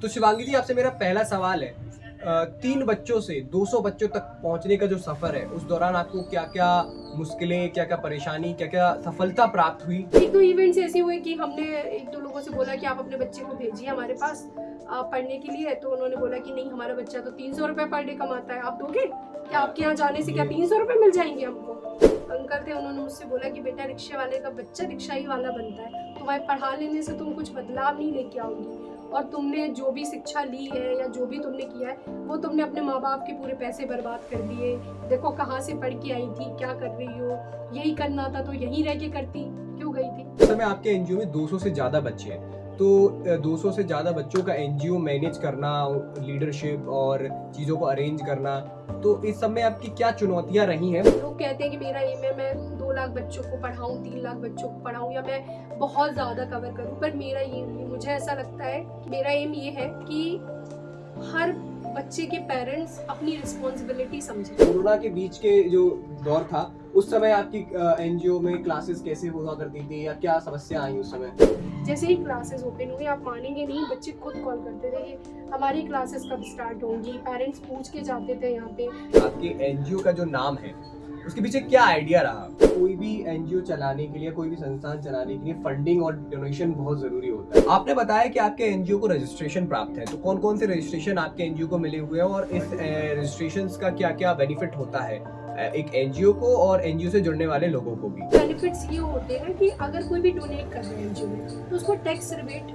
तो शिवांगी जी आपसे मेरा पहला सवाल है। तीन बच्चों से 200 बच्चों तक पहुँचने का जो सफ़र है उस दौरान आपको क्या क्या मुश्किलें क्या क्या परेशानी क्या क्या सफलता प्राप्त हुई? एक दो इवेंट्स ऐसे हुए कि हमने एक दो लोगों से बोला कि आप अपने बच्चे को भेजिए हमारे पास पढ़ने के लिए। तो उन्होंने बोला कि नहीं हमारा बच्चा तो तीन सौ पर डे कमाता है। आप दोगे? क्या आपके यहाँ जाने से क्या तीन सौ मिल जाएँगे हमको? अंकल थे उन्होंने मुझसे बोला कि बेटा रिक्शे वाले का बच्चा रिक्शा ही वाला बनता है। तुम्हारे पढ़ा लेने से तुम कुछ बदलाव नहीं लेके आओगी। और तुमने जो भी शिक्षा ली है या जो भी तुमने किया है, वो तुमने अपने माँ बाप के पूरे पैसे बर्बाद कर दिए। देखो कहाँ से पढ़ के आई थी, क्या कर रही हो? यही करना था तो यही रह के करती। क्यों गई थी? सर समय आपके एनजीओ में 200 से ज़्यादा बच्चे हैं। तो अ, 200 से ज़्यादा बच्चों का एनजीओ मैनेज करना लीडरशिप और चीज़ों को अरेंज करना तो इस सब में आपकी क्या चुनौतियाँ रही हैं? लोग कहते हैं कि मेरा एम है मैं दो लाख बच्चों को पढ़ाऊँ तीन लाख बच्चों को पढ़ाऊँ या मैं बहुत ज़्यादा कवर करूँ पर मेरा ये मुझे ऐसा लगता है मेरा एम ये है कि हर बच्चे के पेरेंट्स अपनी रिस्पॉन्सिबिलिटी समझे। कोरोना के बीच के जो दौर था उस समय आपकी एनजीओ में क्लासेस कैसे हुआ करती थी या क्या समस्या आई उस समय? जैसे ही क्लासेस ओपन हुई आप मानेंगे नहीं बच्चे खुद कॉल करते थे कि हमारी क्लासेस कब स्टार्ट होंगी? पेरेंट्स पूछ के जाते थे यहाँ पे। आपके एनजीओ का जो नाम है उसके पीछे क्या आइडिया रहा? कोई भी एनजीओ चलाने के लिए कोई भी संस्थान चलाने के लिए फंडिंग और डोनेशन बहुत ज़रूरी होता है। आपने बताया कि आपके एनजीओ को रजिस्ट्रेशन प्राप्त है तो कौन कौन से रजिस्ट्रेशन आपके एनजीओ को मिले हुए हैं और इस रजिस्ट्रेशन का क्या क्या बेनिफिट होता है एक एनजीओ को और एनजीओ से जुड़ने वाले लोगों को भी? बेनिफिट्स ये होते हैं कि अगर कोई भी डोनेट कर रहे हैं एनजीओ में तो उसको टैक्स रिबेट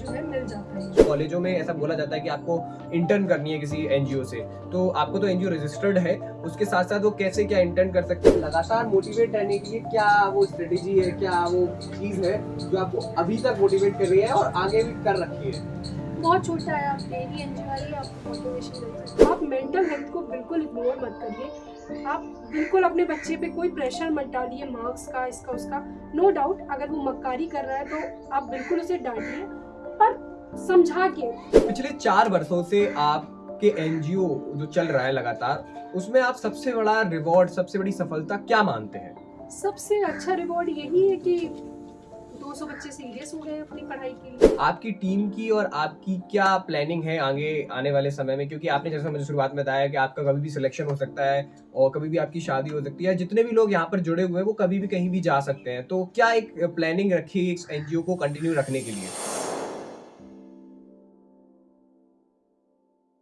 जो है मिल जाता है। कॉलेजों में ऐसा बोला जाता है कि आपको इंटर्न करनी है किसी एनजीओ से तो आपको तो एनजीओ रजिस्टर्ड है उसके साथ साथ वो कैसे क्या इंटर्न कर सकते हैं? लगातार मोटिवेट रहने के लिए क्या वो स्ट्रेटेजी है क्या वो चीज़ है जो आपको अभी तक मोटिवेट कर रही है और आगे भी कर रखी है? बहुत छोटा है आप डेली एनजीओ आइए आपको मोटिवेशन मिल सकता है। आप मेंटल हेल्थ को बिल्कुल इग्नोर मत करिए। आप बिल्कुल अपने बच्चे पे कोई प्रेशर मत डालिए मार्क्स का इसका उसका। नो no डाउट अगर वो मक्कारी कर रहा है तो आप बिल्कुल उसे डांटिए पर समझा के। पिछले चार वर्षों से आपके एनजीओ जो चल रहा है लगातार उसमें आप सबसे बड़ा रिवॉर्ड सबसे बड़ी सफलता क्या मानते हैं? सबसे अच्छा रिवॉर्ड यही है कि 200 बच्चे सीरियस हो गए अपनी पढ़ाई के लिए। आपकी टीम की और आपकी क्या प्लानिंग है आगे, आने वाले समय में? क्योंकि आपने जैसा मुझे शुरुआत में बताया कि आपका कभी भी सिलेक्शन हो सकता है और कभी भी आपकी शादी हो सकती है। जितने भी लोग यहाँ पर जुड़े हुए हैं, वो कभी भी कहीं भी जा सकते हैं। तो क्या एक प्लानिंग रखी है एनजीओ को कंटिन्यू रखने के लिए?